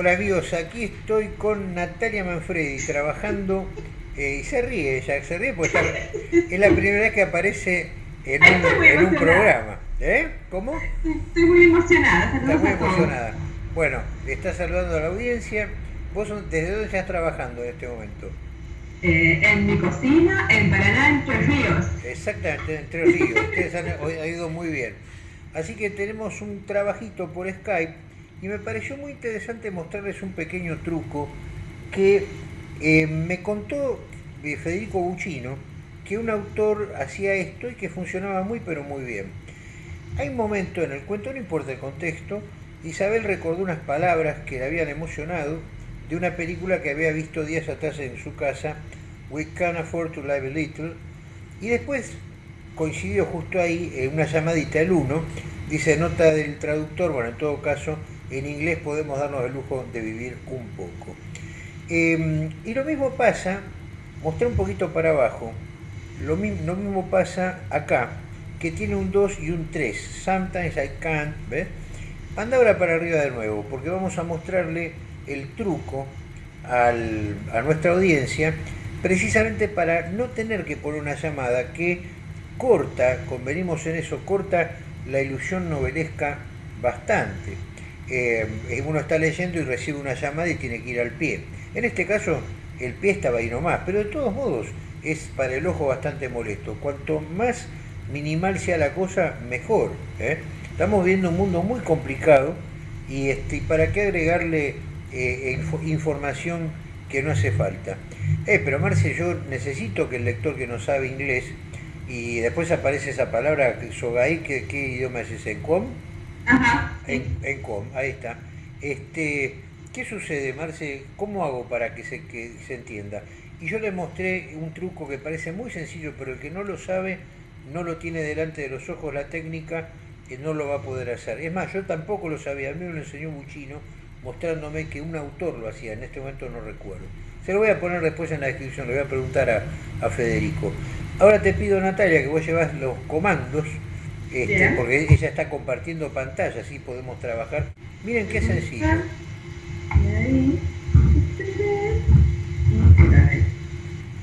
Hola amigos, aquí estoy con Natalia Manfredi trabajando eh, y se ríe, ella se ríe porque es la primera vez que aparece en un, programa. ¿Eh? ¿Cómo? Estoy muy emocionada. Está muy emocionada. Bueno, está saludando a la audiencia. ¿Vos desde dónde estás trabajando en este momento? Eh, en mi cocina, en Paraná, Entre Ríos. Exactamente, Entre Ríos. Ustedes han ido muy bien. Así que tenemos un trabajito por Skype y me pareció muy interesante mostrarles un pequeño truco que eh, me contó eh, Federico Buccino que un autor hacía esto y que funcionaba muy pero muy bien. Hay un momento en el cuento, no importa el contexto, Isabel recordó unas palabras que le habían emocionado de una película que había visto días atrás en su casa, We Can Afford to Live a Little, y después coincidió justo ahí en una llamadita el uno, dice nota del traductor, bueno, en todo caso, en inglés podemos darnos el lujo de vivir un poco. Em, y lo mismo pasa, mostré un poquito para abajo, lo, mismo pasa acá, que tiene un 2 y un 3. Sometimes I can't, ¿ves? Anda ahora para arriba de nuevo, porque vamos a mostrarle el truco a nuestra audiencia, precisamente para no tener que poner una llamada que corta, convenimos en eso, corta la ilusión novelesca bastante. Eh, uno está leyendo y recibe una llamada y tiene que ir al pie. En este caso, el pie estaba ahí nomás, pero de todos modos es para el ojo bastante molesto. Cuanto más minimal sea la cosa, mejor. ¿eh? Estamos viendo un mundo muy complicado y, este, ¿para qué agregarle eh, información que no hace falta? pero Marce, yo necesito que el lector que no sabe inglés y después aparece esa palabra, Sogai, ¿qué, qué idioma es ese? ¿Com? En, com, ahí está. Este, ¿Qué sucede, Marce? ¿Cómo hago para que se, que se entienda? Y yo le mostré un truco que parece muy sencillo, pero el que no lo sabe, no lo tiene delante de los ojos la técnica, que no lo va a poder hacer. Es más, yo tampoco lo sabía, a mí me lo enseñó Buchino, mostrándome que un autor lo hacía, en este momento no recuerdo. Se lo voy a poner después en la descripción, le voy a preguntar a, a Federico. Ahora te pido, Natalia, que vos llevas los comandos este, porque ella está compartiendo pantalla, así podemos trabajar. Miren qué sencillo.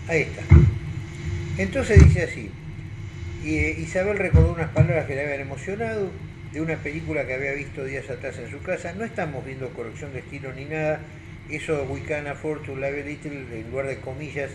Ahí está. Entonces dice así, eh, Isabel recordó unas palabras que le habían emocionado de una película que había visto días atrás en su casa. No estamos viendo corrección de estilo ni nada. Eso We Can Afford to Live a Little, en lugar de comillas,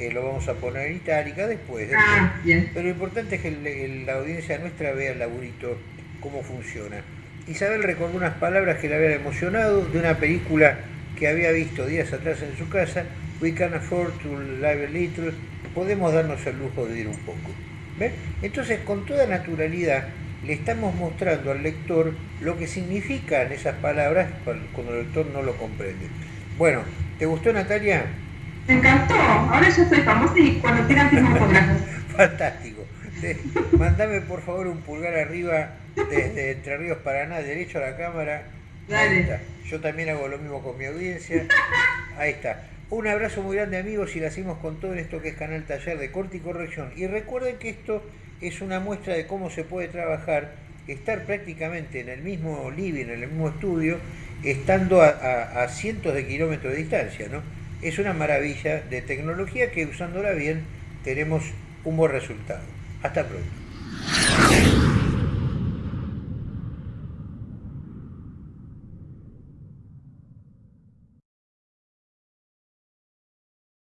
eh, lo vamos a poner en itálica después. Ah, Pero lo importante es que la audiencia nuestra vea el laburito, cómo funciona. Isabel recordó unas palabras que le habían emocionado de una película que había visto días atrás en su casa, We can afford to live a little, podemos darnos el lujo de ir un poco. Entonces, con toda naturalidad, le estamos mostrando al lector lo que significan esas palabras cuando el lector no lo comprende. Bueno, ¿te gustó Natalia? Me encantó. Ahora yo soy famosa y cuando quieran firmo Fantástico. Mándame por favor un pulgar arriba desde Entre Ríos Paraná, derecho a la cámara. Dale. Yo también hago lo mismo con mi audiencia. Ahí está. Un abrazo muy grande amigos y la hacemos con todo esto que es Canal Taller de Corte y Corrección. Y recuerden que esto es una muestra de cómo se puede trabajar, estar prácticamente en el mismo living, en el mismo estudio, estando a cientos de kilómetros de distancia, ¿no? es una maravilla de tecnología que usándola bien tenemos un buen resultado. Hasta pronto.